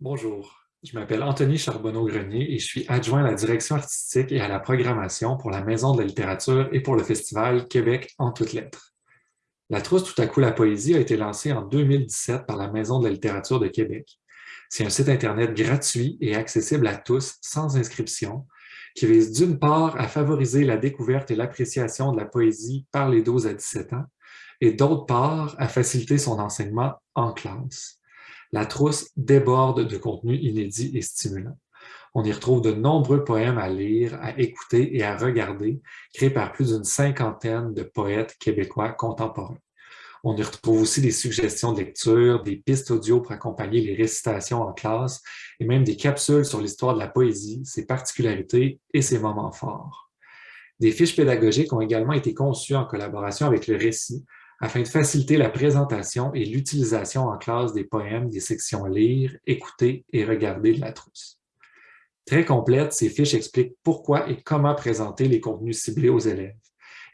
Bonjour, je m'appelle Anthony Charbonneau-Grenier et je suis adjoint à la direction artistique et à la programmation pour la Maison de la littérature et pour le festival Québec en toutes lettres. La trousse Tout à coup la poésie a été lancée en 2017 par la Maison de la littérature de Québec. C'est un site Internet gratuit et accessible à tous, sans inscription, qui vise d'une part à favoriser la découverte et l'appréciation de la poésie par les 12 à 17 ans, et d'autre part à faciliter son enseignement en classe. La trousse déborde de contenus inédits et stimulants. On y retrouve de nombreux poèmes à lire, à écouter et à regarder, créés par plus d'une cinquantaine de poètes québécois contemporains. On y retrouve aussi des suggestions de lecture, des pistes audio pour accompagner les récitations en classe et même des capsules sur l'histoire de la poésie, ses particularités et ses moments forts. Des fiches pédagogiques ont également été conçues en collaboration avec le récit afin de faciliter la présentation et l'utilisation en classe des poèmes des sections lire, écouter et regarder de la trousse. Très complète, ces fiches expliquent pourquoi et comment présenter les contenus ciblés aux élèves.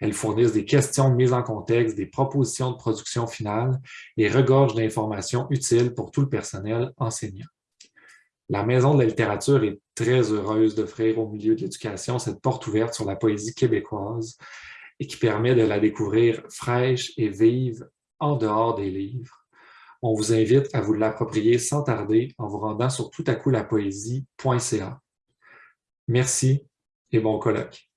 Elles fournissent des questions de mise en contexte, des propositions de production finale et regorgent d'informations utiles pour tout le personnel enseignant. La Maison de la littérature est très heureuse d'offrir au milieu de l'éducation cette porte ouverte sur la poésie québécoise et qui permet de la découvrir fraîche et vive en dehors des livres. On vous invite à vous l'approprier sans tarder en vous rendant sur toutacoutlapoésie.ca. Merci et bon colloque.